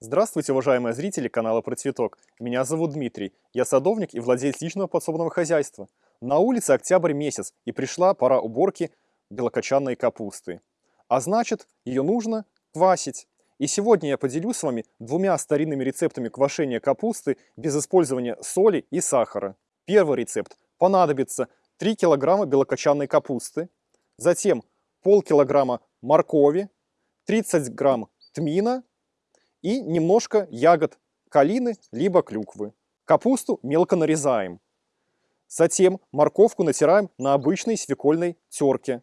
Здравствуйте, уважаемые зрители канала Про Цветок. Меня зовут Дмитрий. Я садовник и владелец личного подсобного хозяйства. На улице октябрь месяц, и пришла пора уборки белокочанной капусты. А значит, ее нужно квасить. И сегодня я поделюсь с вами двумя старинными рецептами квашения капусты без использования соли и сахара. Первый рецепт. Понадобится 3 килограмма белокочанной капусты, затем полкилограмма моркови, 30 грамм тмина и немножко ягод калины либо клюквы. Капусту мелко нарезаем. Затем морковку натираем на обычной свекольной терке.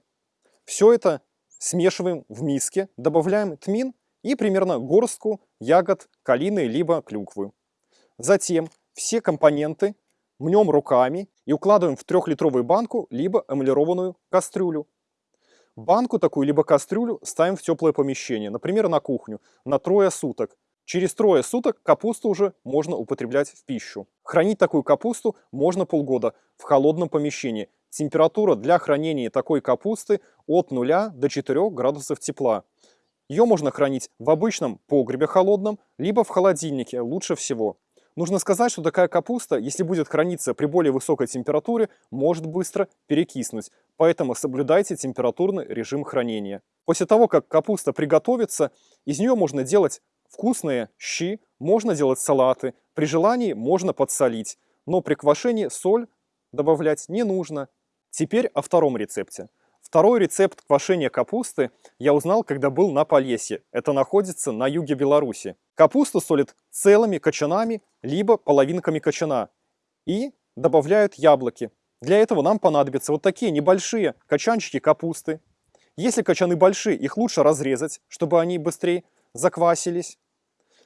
Все это смешиваем в миске, добавляем тмин и примерно горстку ягод калины либо клюквы. Затем все компоненты мнем руками и укладываем в трехлитровую банку либо эмалированную кастрюлю. Банку такую, либо кастрюлю ставим в теплое помещение, например, на кухню, на трое суток. Через трое суток капусту уже можно употреблять в пищу. Хранить такую капусту можно полгода в холодном помещении. Температура для хранения такой капусты от 0 до 4 градусов тепла. Ее можно хранить в обычном погребе холодном, либо в холодильнике, лучше всего. Нужно сказать, что такая капуста, если будет храниться при более высокой температуре, может быстро перекиснуть. Поэтому соблюдайте температурный режим хранения. После того, как капуста приготовится, из нее можно делать вкусные щи, можно делать салаты. При желании можно подсолить, но при квашении соль добавлять не нужно. Теперь о втором рецепте. Второй рецепт квашения капусты я узнал, когда был на Полесье. Это находится на юге Беларуси. Капусту солят целыми кочанами, либо половинками кочана. И добавляют яблоки. Для этого нам понадобятся вот такие небольшие качанчики капусты. Если качаны большие, их лучше разрезать, чтобы они быстрее заквасились.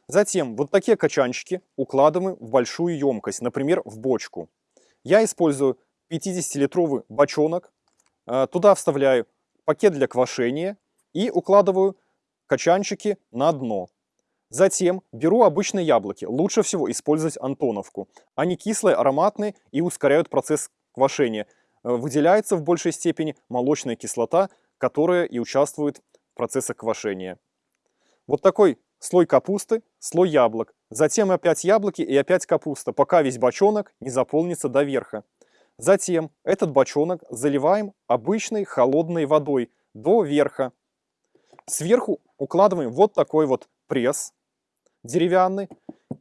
Затем вот такие качанчики укладываем в большую емкость, например, в бочку. Я использую 50-литровый бочонок туда вставляю пакет для квашения и укладываю качанчики на дно. Затем беру обычные яблоки. Лучше всего использовать антоновку. Они кислые, ароматные и ускоряют процесс квашения. Э, выделяется в большей степени молочная кислота, которая и участвует в процессе квашения. Вот такой слой капусты, слой яблок. Затем опять яблоки и опять капуста, пока весь бочонок не заполнится до верха. Затем этот бочонок заливаем обычной холодной водой до верха. Сверху укладываем вот такой вот пресс деревянный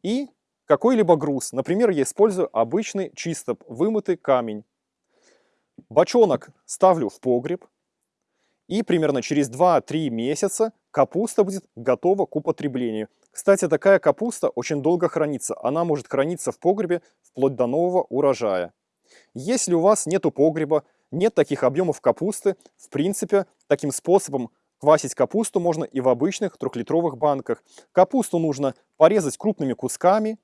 и какой-либо груз. Например, я использую обычный чисто вымытый камень. Бочонок ставлю в погреб. И примерно через 2-3 месяца капуста будет готова к употреблению. Кстати, такая капуста очень долго хранится. Она может храниться в погребе вплоть до нового урожая. Если у вас нету погреба, нет таких объемов капусты, в принципе, таким способом квасить капусту можно и в обычных трехлитровых банках. Капусту нужно порезать крупными кусками,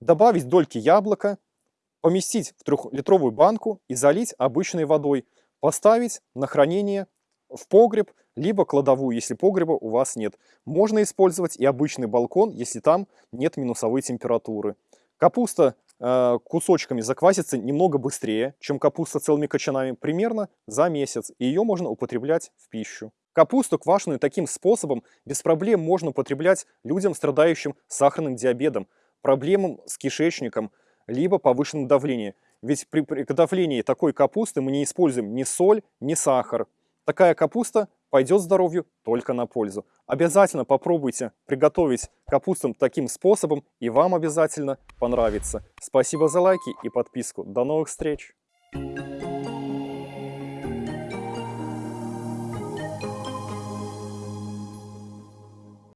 добавить дольки яблока, поместить в трехлитровую банку и залить обычной водой. Поставить на хранение в погреб, либо кладовую, если погреба у вас нет. Можно использовать и обычный балкон, если там нет минусовой температуры. Капуста кусочками заквасится немного быстрее, чем капуста целыми кочанами, примерно за месяц, и ее можно употреблять в пищу. Капусту квашеную таким способом без проблем можно употреблять людям, страдающим сахарным диабетом, проблемам с кишечником, либо повышенным давлением. Ведь при приготовлении такой капусты мы не используем ни соль, ни сахар. Такая капуста пойдет здоровью только на пользу. Обязательно попробуйте приготовить капусту таким способом, и вам обязательно понравится. Спасибо за лайки и подписку. До новых встреч! Thank you.